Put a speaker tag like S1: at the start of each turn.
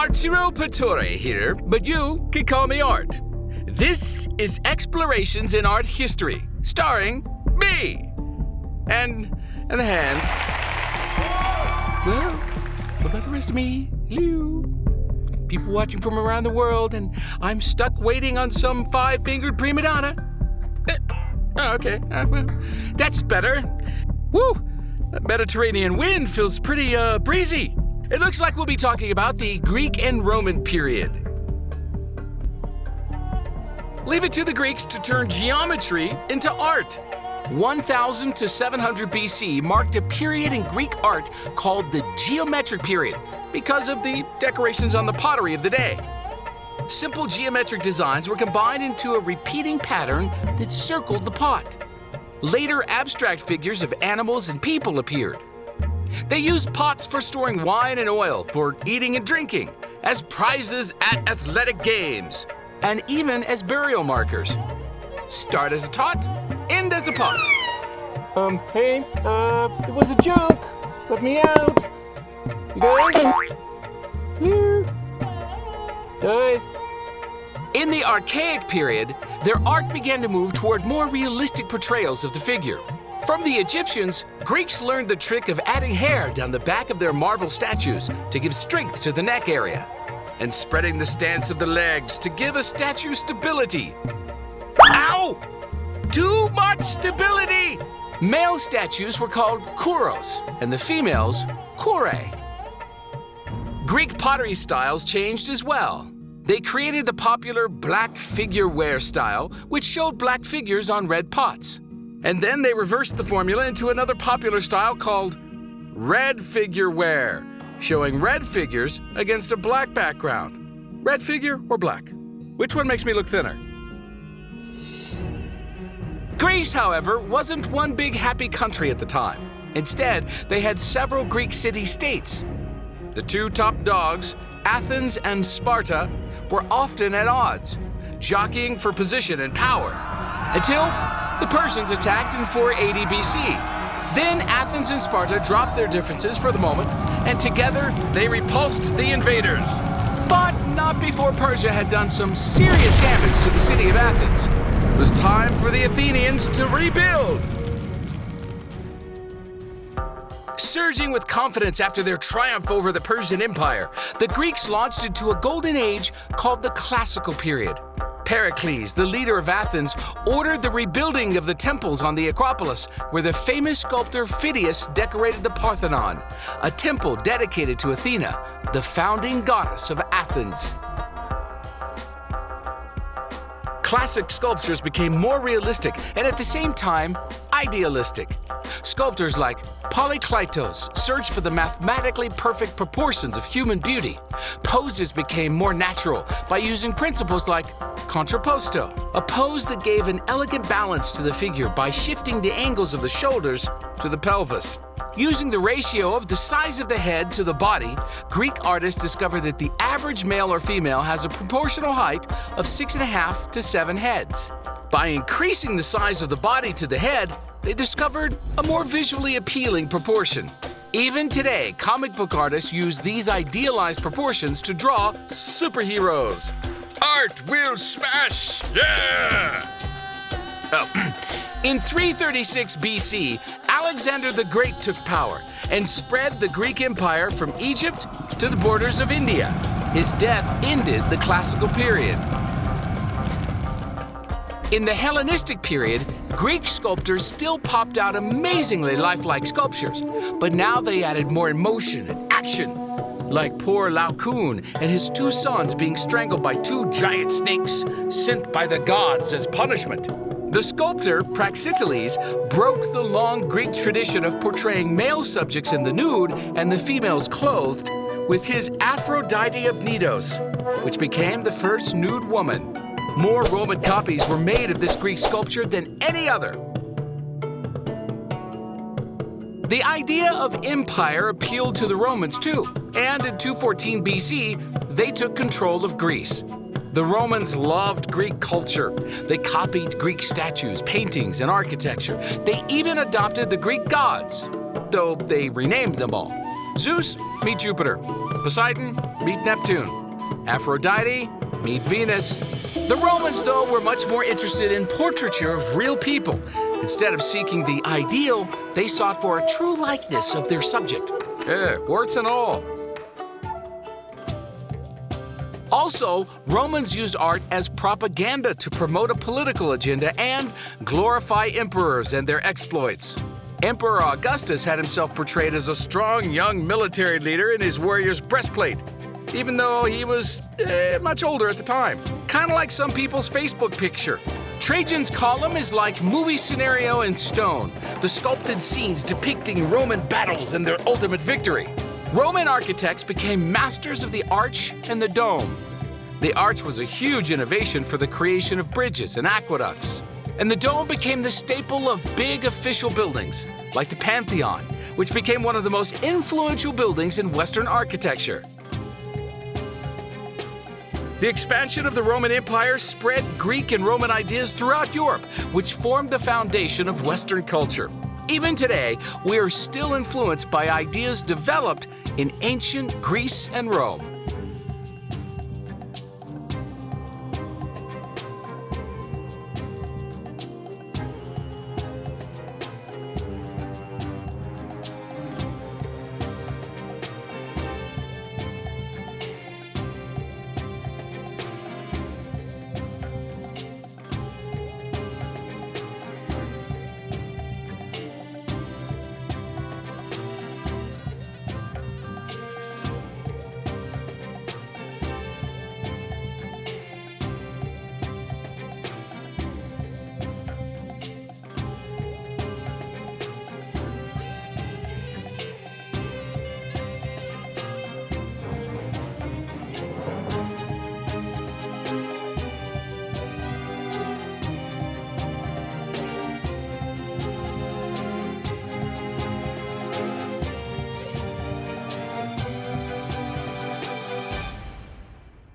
S1: Arturo Pittore here, but you can call me Art. This is Explorations in Art History, starring me. And, and the hand. Well, what about the rest of me? Hello? People watching from around the world, and I'm stuck waiting on some five fingered prima donna. Eh, oh, okay, uh, well, that's better. Woo! That Mediterranean wind feels pretty uh, breezy. It looks like we'll be talking about the Greek and Roman period. Leave it to the Greeks to turn geometry into art. 1000 to 700 BC marked a period in Greek art called the geometric period because of the decorations on the pottery of the day. Simple geometric designs were combined into a repeating pattern that circled the pot. Later, abstract figures of animals and people appeared. They used pots for storing wine and oil, for eating and drinking, as prizes at athletic games, and even as burial markers. Start as a tot, end as a pot. Um, hey, uh, it was a joke. Let me out. You guys? Here. Guys. In the Archaic period, their art began to move toward more realistic portrayals of the figure. From the Egyptians, Greeks learned the trick of adding hair down the back of their marble statues to give strength to the neck area, and spreading the stance of the legs to give a statue stability. Ow! Too much stability! Male statues were called kouros, and the females, kouroi. Greek pottery styles changed as well. They created the popular black figure ware style, which showed black figures on red pots. And then they reversed the formula into another popular style called red figure ware, showing red figures against a black background. Red figure or black? Which one makes me look thinner? Greece, however, wasn't one big happy country at the time. Instead, they had several Greek city-states. The two top dogs, Athens and Sparta, were often at odds, jockeying for position and power, until the Persians attacked in 480 BC. Then Athens and Sparta dropped their differences for the moment, and together they repulsed the invaders. But not before Persia had done some serious damage to the city of Athens. It was time for the Athenians to rebuild. Surging with confidence after their triumph over the Persian Empire, the Greeks launched into a golden age called the Classical period. Pericles, the leader of Athens, ordered the rebuilding of the temples on the Acropolis, where the famous sculptor Phidias decorated the Parthenon, a temple dedicated to Athena, the founding goddess of Athens. Classic sculptures became more realistic and at the same time idealistic. Sculptors like Polykleitos searched for the mathematically perfect proportions of human beauty. Poses became more natural by using principles like contrapposto, a pose that gave an elegant balance to the figure by shifting the angles of the shoulders to the pelvis. Using the ratio of the size of the head to the body, Greek artists discovered that the average male or female has a proportional height of six and a half to seven heads. By increasing the size of the body to the head, they discovered a more visually appealing proportion. Even today, comic book artists use these idealized proportions to draw superheroes. Art will smash! Yeah! Oh. In 336 BC, Alexander the Great took power and spread the Greek Empire from Egypt to the borders of India. His death ended the classical period. In the Hellenistic period, Greek sculptors still popped out amazingly lifelike sculptures, but now they added more emotion and action, like poor Laocoon and his two sons being strangled by two giant snakes sent by the gods as punishment. The sculptor, Praxiteles, broke the long Greek tradition of portraying male subjects in the nude and the females clothed with his Aphrodite of Knidos, which became the first nude woman. More Roman copies were made of this Greek sculpture than any other. The idea of empire appealed to the Romans too, and in 214 BC, they took control of Greece. The Romans loved Greek culture. They copied Greek statues, paintings, and architecture. They even adopted the Greek gods, though they renamed them all. Zeus, meet Jupiter. Poseidon, meet Neptune. Aphrodite, meet Venus. The Romans, though, were much more interested in portraiture of real people. Instead of seeking the ideal, they sought for a true likeness of their subject. Eh, warts and all. Also, Romans used art as propaganda to promote a political agenda and glorify emperors and their exploits. Emperor Augustus had himself portrayed as a strong young military leader in his warrior's breastplate, even though he was eh, much older at the time. Kind of like some people's Facebook picture. Trajan's column is like movie scenario in stone, the sculpted scenes depicting Roman battles and their ultimate victory. Roman architects became masters of the arch and the dome. The arch was a huge innovation for the creation of bridges and aqueducts. And the dome became the staple of big official buildings, like the Pantheon, which became one of the most influential buildings in Western architecture. The expansion of the Roman Empire spread Greek and Roman ideas throughout Europe, which formed the foundation of Western culture. Even today, we are still influenced by ideas developed in ancient Greece and Rome.